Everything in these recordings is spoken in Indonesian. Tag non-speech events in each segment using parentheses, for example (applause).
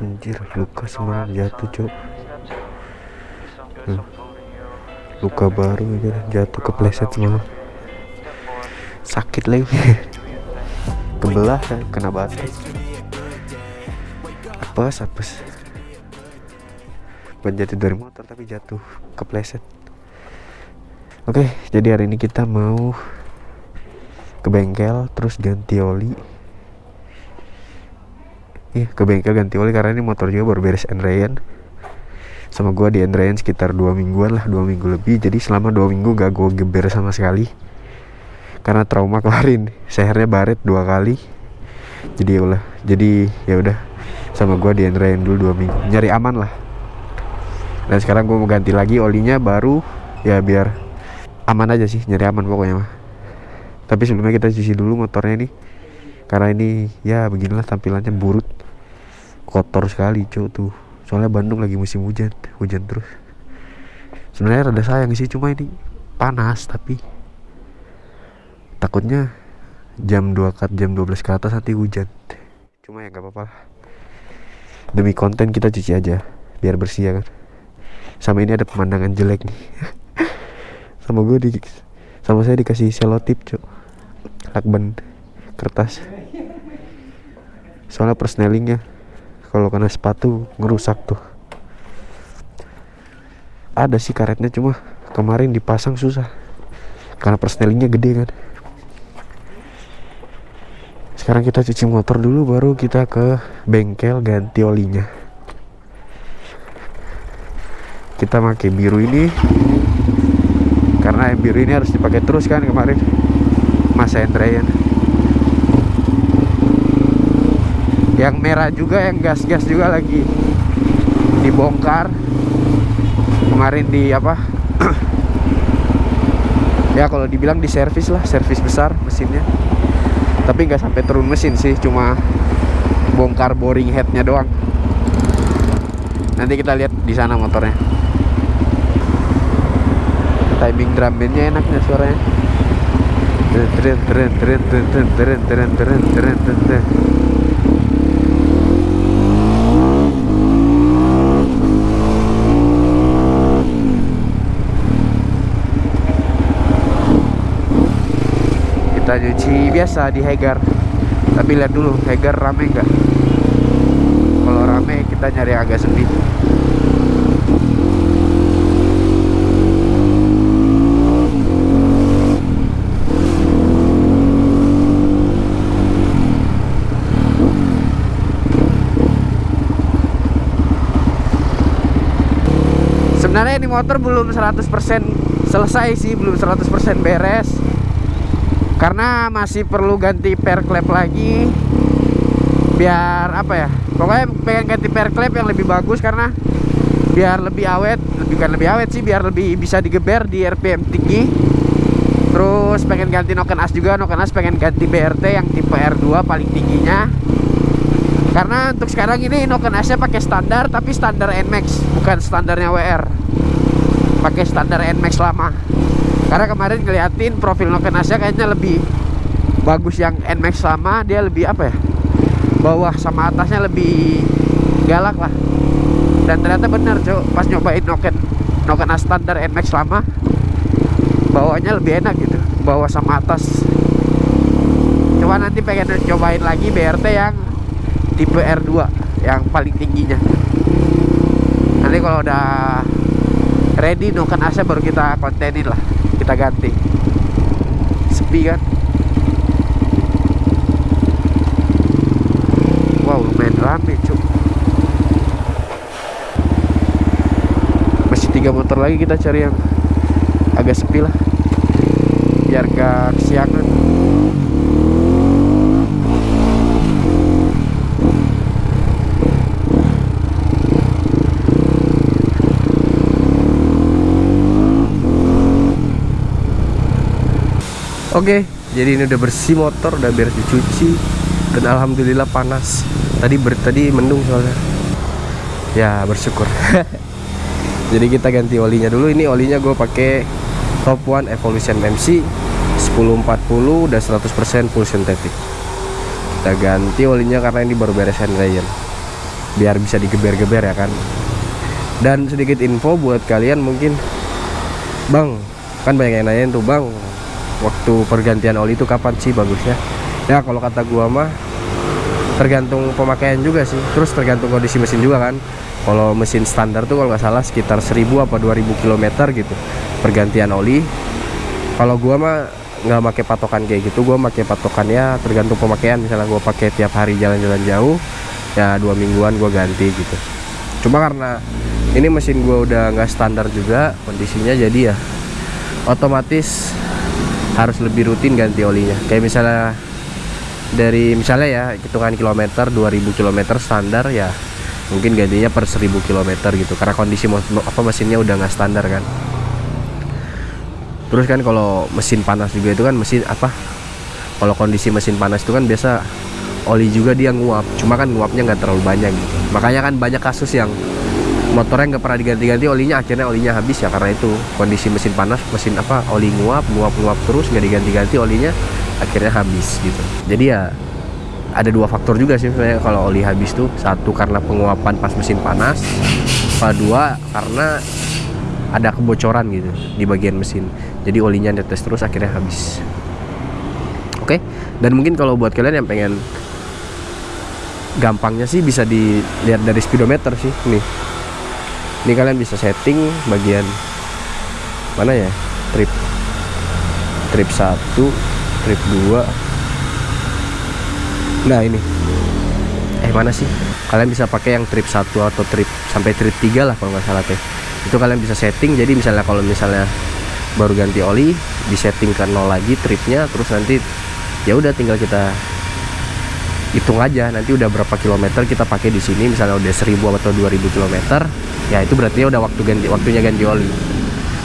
anjir luka semalam jatuh cok hmm. luka baru aja jatuh kepleset semalam. Sakit lagi. (laughs) Kebelah kena batu apes apes. Bukan dari motor tapi jatuh kepleset. Oke jadi hari ini kita mau ke bengkel terus ganti oli Iya ke bengkel ganti oli karena ini motor juga baru beres Endrayan sama gua di Endrayan sekitar dua mingguan lah dua minggu lebih. Jadi selama dua minggu gak gue geber sama sekali. Karena trauma (laughs) kemarin sehernya baret dua kali. Jadi ya udah jadi ya udah. Sama gua di Endrayan dulu dua minggu nyari aman lah. Dan sekarang gue mau ganti lagi olinya baru ya biar aman aja sih nyari aman pokoknya mah. Tapi sebelumnya kita cuci dulu motornya nih karena ini ya beginilah tampilannya burut kotor sekali cuy tuh. Soalnya Bandung lagi musim hujan hujan terus. Sebenarnya rada sayang sih cuma ini panas tapi takutnya jam 2 kat jam 12 ke atas nanti hujan. Cuma ya nggak apa-apa demi konten kita cuci aja biar bersih ya kan. Sama ini ada pemandangan jelek nih. (laughs) Sama gue di sama saya dikasih selotip cok lakban kertas. Soalnya persnelingnya kalau kena sepatu ngerusak tuh. Ada sih karetnya cuma kemarin dipasang susah. Karena persnelingnya gede kan. Sekarang kita cuci motor dulu baru kita ke bengkel ganti olinya. Kita pakai biru ini karena yang biru ini harus dipakai terus kan kemarin. Masa Andrean yang merah juga yang gas-gas juga lagi dibongkar kemarin di apa ya kalau dibilang di servis lah servis besar mesinnya tapi nggak sampai turun mesin sih cuma bongkar boring headnya doang nanti kita lihat di sana motornya timing drum bandnya enaknya suaranya kita cuci biasa di Hegar tapi lihat dulu Hegar rame nggak? Kalau rame kita nyari agak sepi. Sebenarnya ini motor belum 100% selesai sih belum 100% beres karena masih perlu ganti per klep lagi. Biar apa ya? Pokoknya pengen ganti per klep yang lebih bagus karena biar lebih awet. Lebih kan lebih awet sih biar lebih bisa digeber di RPM tinggi. Terus pengen ganti noken as juga. Noken as pengen ganti BRT yang tipe R2 paling tingginya. Karena untuk sekarang ini noken asnya pakai standar tapi standar NMAX bukan standarnya WR pakai standar NMAX lama karena kemarin ngeliatin profil noken asnya kayaknya lebih bagus yang NMAX lama dia lebih apa ya bawah sama atasnya lebih galak lah. Dan ternyata bener cok pas nyobain noken noken standar NMAX lama bawahnya lebih enak gitu bawah sama atas. Cuma nanti pengen cobain lagi BRT yang tipe R2 yang paling tingginya. Nanti kalau udah ready noken asnya baru kita kontenin lah. Kita ganti. Sepi kan? Wow lumayan rame cuk. Masih tiga motor lagi kita cari yang agak sepi lah. Biar gak kesiangan Oke, jadi ini udah bersih motor, udah beres dicuci dan alhamdulillah panas. Tadi ber tadi mendung soalnya. Ya bersyukur. (laughs) jadi kita ganti olinya dulu. Ini olinya gue pakai Top One Evolution MC 1040 udah 100% full synthetic. Kita ganti olinya karena ini baru beres Ryan. biar bisa digeber-geber ya kan dan sedikit info buat kalian mungkin bang kan banyak yang nanyain tuh bang waktu pergantian oli itu kapan sih bagusnya? Ya kalau kata gua mah tergantung pemakaian juga sih. Terus tergantung kondisi mesin juga kan. Kalau mesin standar tuh kalau nggak salah sekitar 1000 apa 2000 km gitu pergantian oli. Kalau gua mah nggak pakai patokan kayak gitu gua pakai patokannya tergantung pemakaian. Misalnya gua pakai tiap hari jalan-jalan jauh ya dua mingguan gua ganti gitu. Cuma karena ini mesin gua udah nggak standar juga kondisinya jadi ya otomatis harus lebih rutin ganti olinya. Kayak misalnya dari misalnya ya hitungan kilometer 2000 km standar ya mungkin gantinya per 1000 km gitu. Karena kondisi apa mesinnya udah nggak standar kan. Terus kan kalau mesin panas juga itu kan mesin apa kalau kondisi mesin panas itu kan biasa oli juga dia nguap. Cuma kan nguapnya nggak terlalu banyak gitu. Makanya kan banyak kasus yang motornya nggak pernah diganti-ganti olinya akhirnya olinya habis ya karena itu kondisi mesin panas mesin apa oli nguap nguap nguap terus nggak diganti-ganti olinya akhirnya habis gitu. Jadi ya ada dua faktor juga sih sebenarnya kalau oli habis tuh. Satu karena penguapan pas mesin panas. Kedua karena ada kebocoran gitu di bagian mesin. Jadi olinya netes terus akhirnya habis. Oke? Dan mungkin kalau buat kalian yang pengen gampangnya sih bisa dilihat dari speedometer sih nih ini kalian bisa setting bagian mana ya? Trip. Trip 1 trip 2 nah ini. Eh mana sih? Kalian bisa pakai yang trip 1 atau trip sampai trip 3 lah kalau nggak salah teh. Itu kalian bisa setting jadi misalnya kalau misalnya baru ganti oli di setting ke nol lagi tripnya terus nanti ya udah tinggal kita hitung aja nanti udah berapa kilometer kita pakai di sini misalnya udah 1000 atau 2000 kilometer ya itu berarti udah waktu ganti waktunya ganti oli.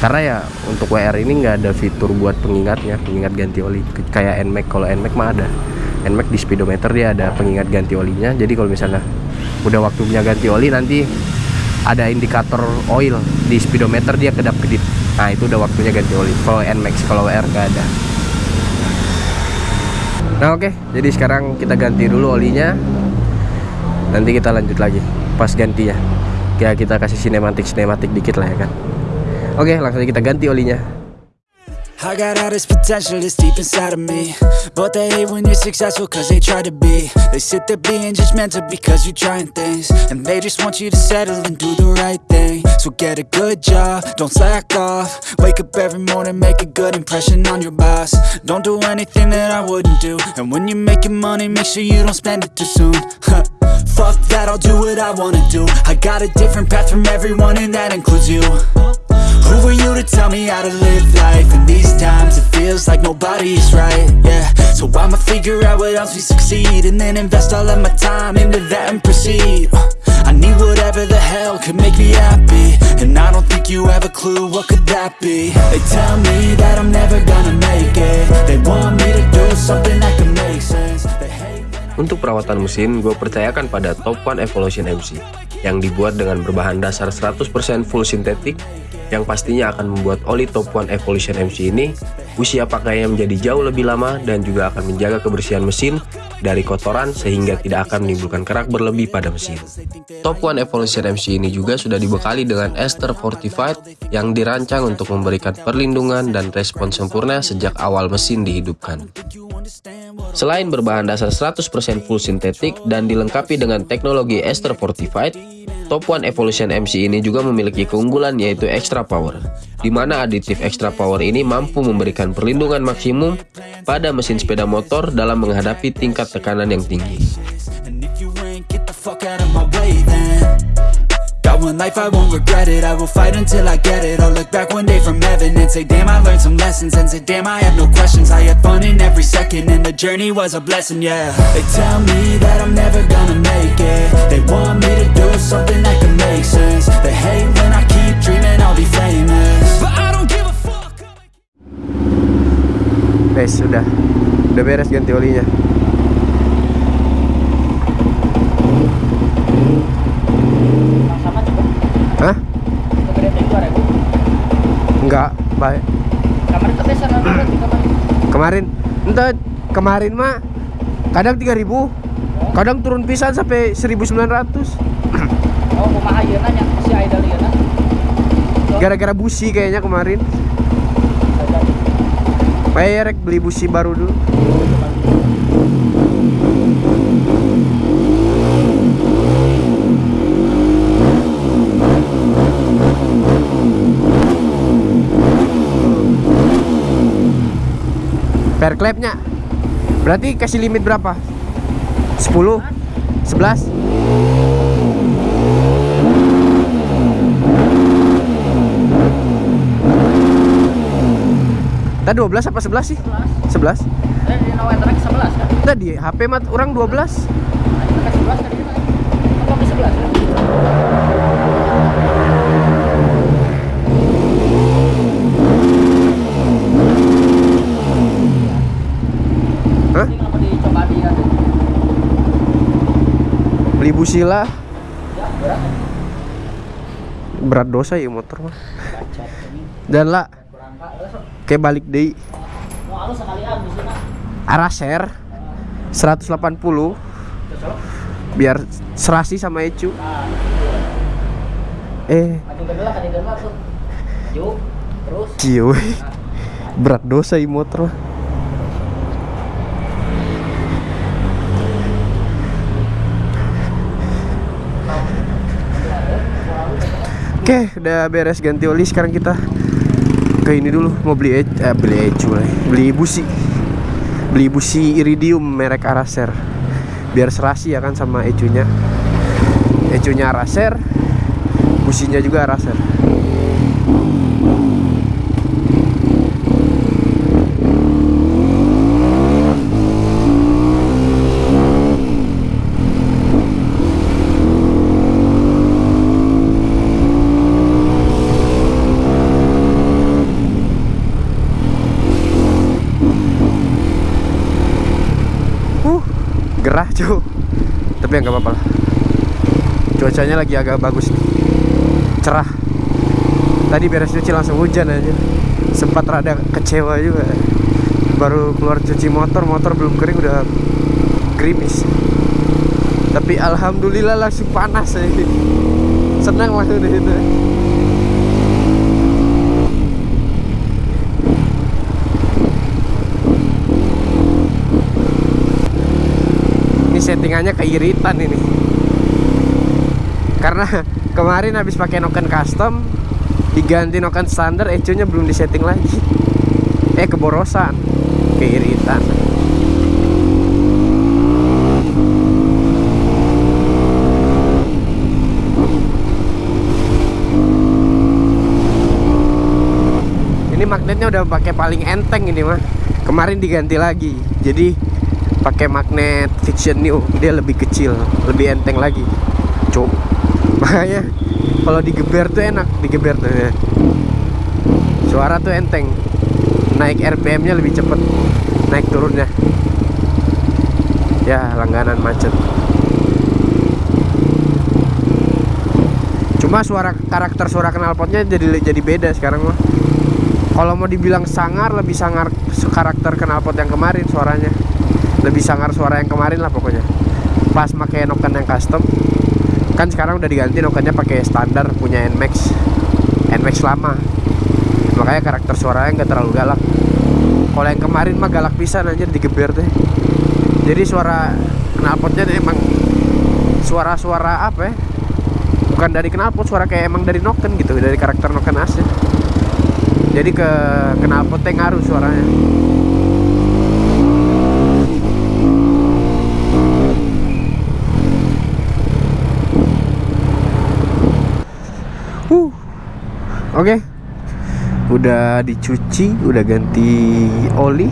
Karena ya untuk WR ini nggak ada fitur buat pengingatnya pengingat ganti oli. Kayak NMAX kalau NMAX mah ada. NMAX di speedometer dia ada pengingat ganti olinya jadi kalau misalnya udah waktunya ganti oli nanti ada indikator oil di speedometer dia kedap kedip. Nah itu udah waktunya ganti oli. Kalau NMAX kalau WR nggak ada Nah oke, okay. jadi sekarang kita ganti dulu olinya. Nanti kita lanjut lagi pas ganti ya. Kayak kita kasih sinematik sinematik dikit lah ya kan. Oke, okay, langsung kita ganti olinya. I got all this potential that's deep inside of me. But they hate when you're successful cause they try to be. They sit there being judgmental because you're trying things. And they just want you to settle and do the right thing. So get a good job, don't slack off. Wake up every morning, make a good impression on your boss. Don't do anything that I wouldn't do. And when you're making money, make sure you don't spend it too soon. Fuck that, I'll do what I wanna do. I got a different path from everyone and that includes you who are you to tell me how to live life? These times? It feels like nobody's right, yeah. So I'ma figure out what else we succeed And then invest all of my time into that and proceed. I need whatever the hell could make me happy And I don't think you have a clue what could that be. They tell me that I'm never gonna make it. They want me to do something that can make sense. Untuk perawatan mesin, gue percayakan pada Top One Evolution MC yang dibuat dengan berbahan dasar 100% full sintetik yang pastinya akan membuat oli Top One Evolution MC ini usia pakainya menjadi jauh lebih lama dan juga akan menjaga kebersihan mesin dari kotoran sehingga tidak akan menimbulkan kerak berlebih pada mesin. Top One Evolution MC ini juga sudah dibekali dengan ester fortified yang dirancang untuk memberikan perlindungan dan respon sempurna sejak awal mesin dihidupkan. Selain berbahan dasar 100% full sintetik dan dilengkapi dengan teknologi ester fortified, Top One Evolution MC ini juga memiliki keunggulan yaitu Extra Power, di mana aditif Extra Power ini mampu memberikan perlindungan maksimum pada mesin sepeda motor dalam menghadapi tingkat tekanan yang tinggi. one Guys, sudah Udah beres ganti olinya Hah? Enggak, baik. Kemarin kebesaran kemarin. Kemarin, entah kemarin mah kadang 3000 Oh, kadang turun pisan sampai 1900 Oh, kumaha si Aida gara-gara busi kayaknya kemarin Kayak rek beli busi baru dulu Fair clapnya Berarti kasih limit berapa? 10? 11? Tadi 12 apa 11 sih? 11 Eh di nawa track 11 kan? Tadi HP mat orang 12 Nah, itu kan 11 tadi. Apa ke 11 ya? Hah? Di? Beli busila Ya, berat. Berat dosa ya motor mah. Dan lah Kayak balik deh. Mau halus sekalian di sini. Araser 180 Biar serasi sama Ecu. Nah, Eh. Terus. Cio Berat dosa ya motor Oke, udah beres ganti oli. Sekarang kita ke ini dulu. Mau beli e- eh, beli ecu. Beli busi. Beli busi iridium merek Araser. Biar serasi ya kan sama ecunya. Ecunya Araser. Businya juga Araser. Cu. Tapi ya nggak apa-apa. Cuacanya lagi agak bagus. Cerah. Tadi beres cuci langsung hujan aja. Sempat rada kecewa juga. Baru keluar cuci motor, motor belum kering udah gerimis. Tapi alhamdulillah langsung panas ya. Senang langsung di settingannya keiritan ini. Karena (laughs) kemarin habis pakai noken custom diganti noken standar ecunya belum disetting lagi. Eh keborosan, keiritan. Ini magnetnya udah pakai paling enteng ini mah. Kemarin diganti lagi. Jadi pakai magnet fiction new dia lebih kecil lebih enteng lagi. Cuk. (laughs) Makanya kalau digeber tuh enak digeber tuh ya. suara tuh enteng. Naik RPM nya lebih cepet naik turunnya. Ya langganan macet. Cuma suara karakter suara knalpotnya jadi jadi beda sekarang mah. Kalau mau dibilang sangar lebih sangar karakter knalpot yang kemarin suaranya lebih sangar suara yang kemarin lah pokoknya. Pas pakai noken yang custom. Kan sekarang udah diganti nokennya pakai standar punya Nmax Nmax lama. Makanya karakter suaranya nggak terlalu galak. Kalau yang kemarin mah galak pisan aja digeber teh jadi suara knalpotnya emang suara-suara apa ya? Bukan dari knalpot suara kayak emang dari noken gitu dari karakter noken asli. Jadi ke knalpotnya ngaruh suaranya Oke. Udah dicuci, udah ganti oli.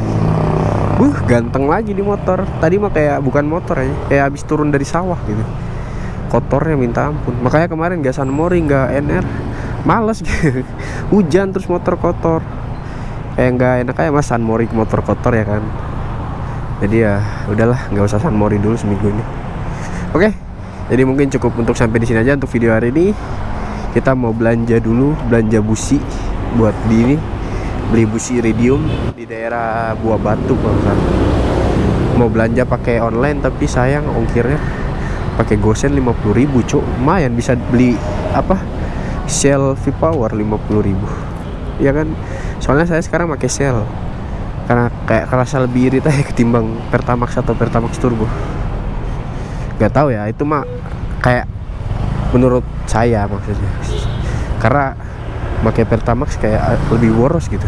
Buh, ganteng lagi di motor. Tadi mah kayak bukan motor aja, kayak habis turun dari sawah gitu. Kotornya minta ampun. Makanya kemarin gak San Mori, gak NR. Males gitu. (laughs) Hujan terus motor kotor. Kayak nggak enak kayak mas San Mori motor kotor ya kan. Jadi ya udahlah, nggak usah San Mori dulu seminggu ini. Oke. Jadi mungkin cukup untuk sampai di sini aja untuk video hari ini kita mau belanja dulu belanja busi buat di ini beli busi iridium di daerah Buah Batu salah. mau belanja pakai online tapi sayang ongkirnya. Pakai gosen 50.000 ribu cuk. Lumayan bisa beli apa Shell V-Power 50.000 ya kan? Soalnya saya sekarang pakai Shell. Karena kayak kerasa lebih irit aja ketimbang Pertamax atau Pertamax Turbo. Nggak tahu ya itu mah kayak menurut saya maksudnya. Karena pakai Pertamax kayak lebih boros gitu.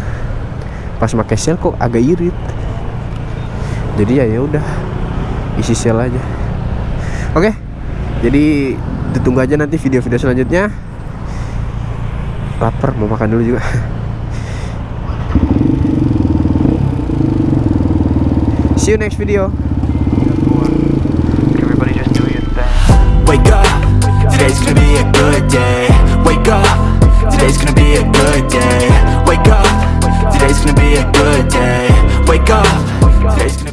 Pas pakai Shell kok agak irit. Jadi ya ya udah isi Shell aja. Oke jadi ditunggu aja nanti video-video selanjutnya. Lapar mau makan dulu juga. See you next video. Everybody. Just do your thing. Wake up, today's gonna be a good day. Wake up, today's gonna be a good day. Wake up, today's gonna be a good day. Wake up, today's